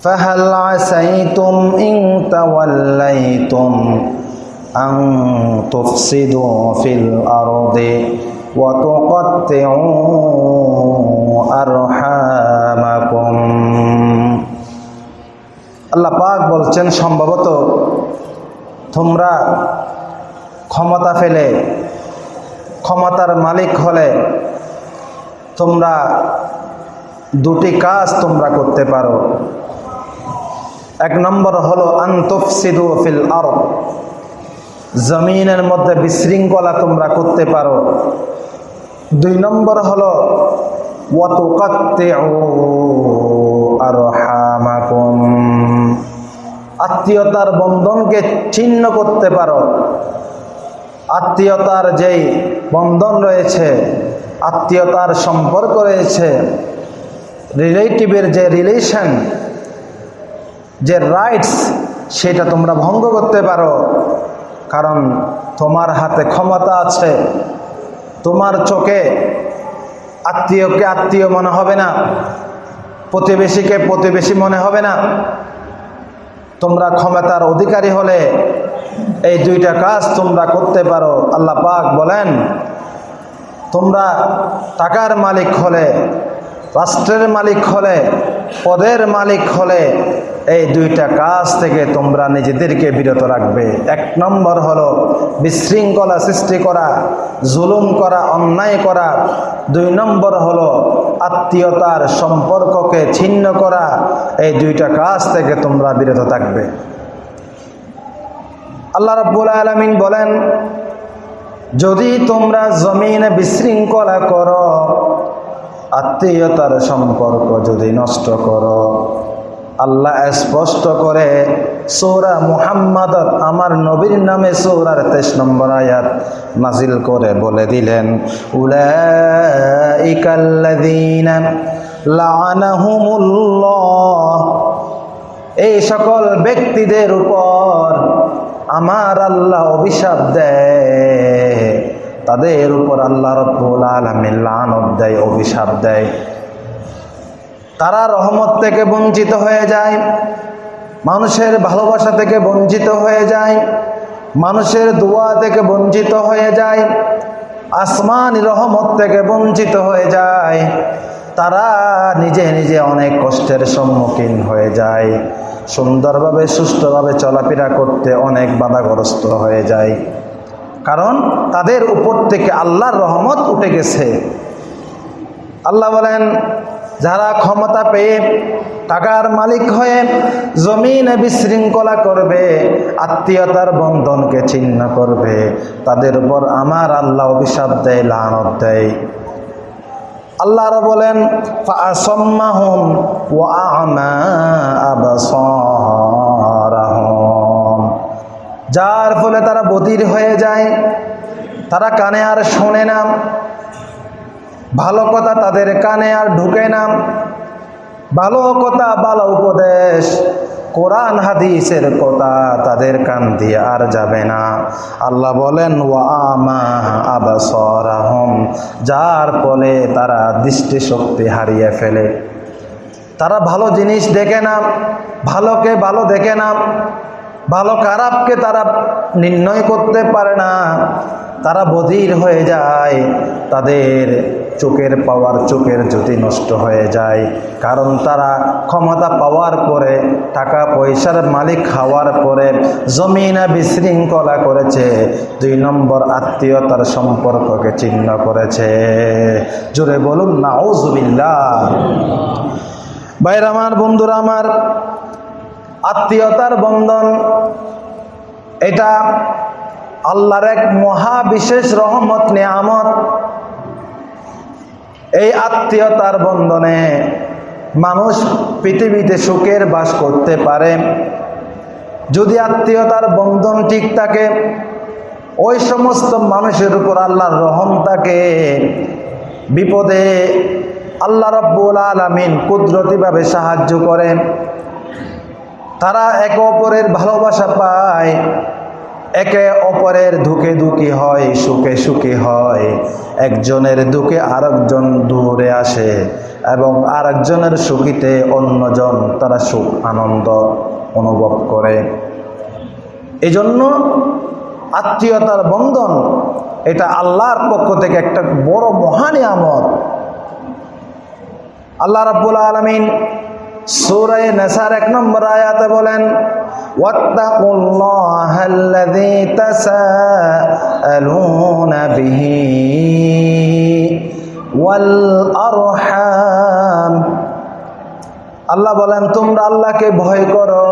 فهل عسيتم إن توليتم أن تفسدوا في الأرض وتقطعوا أرحامكم আল্লাহ পাক বলছেন সম্ভবত তোমরা ক্ষমতা ফেলে ক্ষমতার মালিক হলে তোমরা দুটি কাজ তোমরা করতে পারো এক নম্বর হলো আন্তফসিদু ফিল আর জমিনের মধ্যে বিশৃঙ্খলা তোমরা করতে পারো। দুই নম্বর হলো আত্মীয়তার বন্ধনকে ছিন্ন করতে পারো। আত্মীয়তার যেই বন্ধন রয়েছে, আত্মীয়তার সম্পর্ক রয়েছে রিলেটিভের যে রিলেশন যে রাইটস সেটা তোমরা ভঙ্গ করতে পারো। কারণ তোমার হাতে ক্ষমতা আছে, তোমার চোখে আত্মীয়কে আত্মীয় মনে হবে না, প্রতিবেশীকে প্রতিবেশী মনে হবে না। তোমরা ক্ষমতার অধিকারী হলে এই দুইটা কাজ তোমরা করতে পারো, আল্লাহ পাক বলেন। তোমরা টাকার মালিক হলে রাষ্ট্রের মালিক হলে, পদের মালিক হলে এই দুইটা কাজ থেকে তোমরা নিজেদেরকে বিরত রাখবে। এক নম্বর হলো বিশৃঙ্খলা সৃষ্টি করা, জুলুম করা, অন্যায় করা। দুই নম্বর হলো আত্মীয়তার সম্পর্ককে ছিন্ন করা। এই দুইটা কাজ থেকে তোমরা বিরত থাকবে। আল্লাহ রাব্বুল আলমিন বলেন, যদি তোমরা জমিনে বিশৃঙ্খলা করো আত্মীয়তার সম্পর্ক যদি নষ্ট করো, আল্লাহ স্পষ্ট করে সৌরা মুহাম্মদ আমার নবীর নামে সৌরার তেইশ নম্বর আয়াত নাজিল করে বলে দিলেন, উলাইকাল্লাযীনা লাআনাহুমুল্লাহ এই সকল ব্যক্তিদের উপর আমার আল্লাহ অভিশাপ দেয়। তাদের উপর আল্লাহ রব্বুল আলমিন লানত দেয়, অভিশাপ দেয়। তারা রহমত থেকে বঞ্চিত হয়ে যায়, মানুষের ভালোবাসা থেকে বঞ্চিত হয়ে যায়, মানুষের দোয়া থেকে বঞ্চিত হয়ে যায়, আসমান রহমত থেকে বঞ্চিত হয়ে যায়। তারা নিজে নিজে অনেক কষ্টের সম্মুখীন হয়ে যায়, সুন্দরভাবে সুস্থভাবে চলাফেরা করতে অনেক বাধাগ্রস্ত হয়ে যায়। কারণ তাদের উপর থেকে আল্লাহর রহমত উঠে গেছে। আল্লাহ বলেন, যারা ক্ষমতা পেয়ে টাকার মালিক হয়ে জমিনে বিশৃঙ্খলা করবে, আত্মীয়তার বন্ধনকে ছিন্ন করবে, তাদের উপর আমার আল্লাহ অভিশাপ দেয়, লানত দেয়। আল্লাহ বলেন ফাসম্মাহুম ওয়া আমা আবসারাহুম যার ফলে তারা বধির হয়ে যায়। তারা কানে আর শোনে না। ভালো কথা তাদের কানে আর ঢুকে না। ভালো কথা, ভালো উপদেশ। কোরআন, হাদিসের কথা তাদের কান দিয়ে আর যাবে না। আল্লাহ বলেন, ওয়ামা আবাসরাহম যার ফলে তারা দৃষ্টিশক্তি হারিয়ে ফেলে। তারা ভালো জিনিস দেখে না, ভালোকে ভালো দেখে না। ভালো খারাপকে তারা নির্ণয় করতে পারে না। তারা বধির হয়ে যায়। তাদের চোখের পাওয়ার চোখের জ্যোতি নষ্ট হয়ে যায়। কারণ তারা ক্ষমতা পাওয়ার পরে, টাকা পয়সার মালিক খাওয়ার পরে জমিনা বিশৃঙ্খলা করেছে। দুই নম্বর আত্মীয়তার সম্পর্ককে চিহ্ন করেছে। জোরে বলুন নাউজুবিল্লা ভাইর আমার, বন্ধুরা আমার আত্মীয়তার বন্ধন, এটা আল্লাহর এক মহা বিশেষ রহমত, নিয়ামত। এই আত্মীয়তার বন্ধনে মানুষ পৃথিবীতে সুখের বাস করতে পারে। যদি আত্মীয়তার বন্ধন ঠিক থাকে, ওই সমস্ত মানুষের উপর আল্লাহর রহম থাকে, বিপদে আল্লাহ রব্বুল আলমিন কুদরতিভাবে সাহায্য করেন তারা একে অপরের ভালোবাসা পায়। একে অপরের দুঃখে দুঃখী হয়, সুখে সুখী হয়। একজনের দুঃখে আরেকজন দূরে আসে এবং আরেকজনের সুখীতে অন্যজন তারা সুখ, আনন্দ অনুভব করে। এজন্য আত্মীয়তার বন্ধন, এটা আল্লাহর পক্ষ থেকে একটা বড় মহানিয়ামত আল্লাহ রাব্বুল আলমিন সুরায় নেসার এক নম্বর আয়াতে বলেন واتقوا الله الذي تساءلون به والأرحام আল্লাহ বলেন তোমরা আল্লাহকে ভয় করো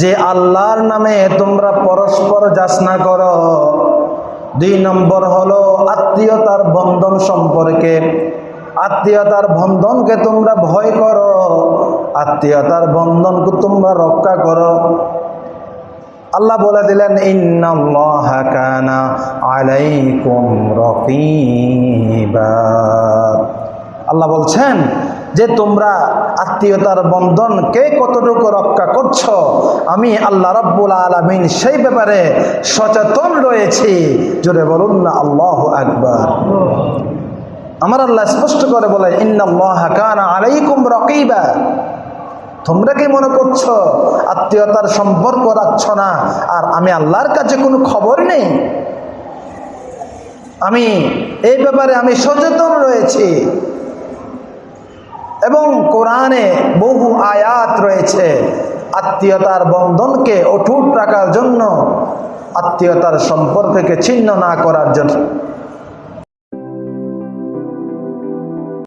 যে আল্লাহর নামে তোমরা পরস্পর যাচনা করো দুই নম্বর হলো আত্মীয়তার বন্ধন সম্পর্কে আত্মীয়তার বন্ধনকে তোমরা ভয় করো। আত্মীয়তার বন্ধনকে তোমরা রক্ষা করো। আল্লাহ বলে দিলেন আল্লাহ বলছেন যে, তোমরা আত্মীয়তার বন্ধন কে কতটুকু রক্ষা করছ? আমি আল্লাহ রব্বুল আলমিন সেই ব্যাপারে সচেতন রয়েছি। জোরে বলুন না, আল্লাহ আকবার। আমার আল্লাহ স্পষ্ট করে বলে আলাইকুম তোমরা কি মনে করছ, আত্মীয়তার সম্পর্ক রাখছ না, আর আমি আল্লাহর কাছে কোনো খবর নেই? আমি এই ব্যাপারে আমি সচেতন রয়েছি। এবং কোরআনে বহু আয়াত রয়েছে, আত্মীয়তার বন্ধনকে অটুট রাখার জন্য, আত্মীয়তার সম্পর্ককে ছিন্ন না করার জন্য।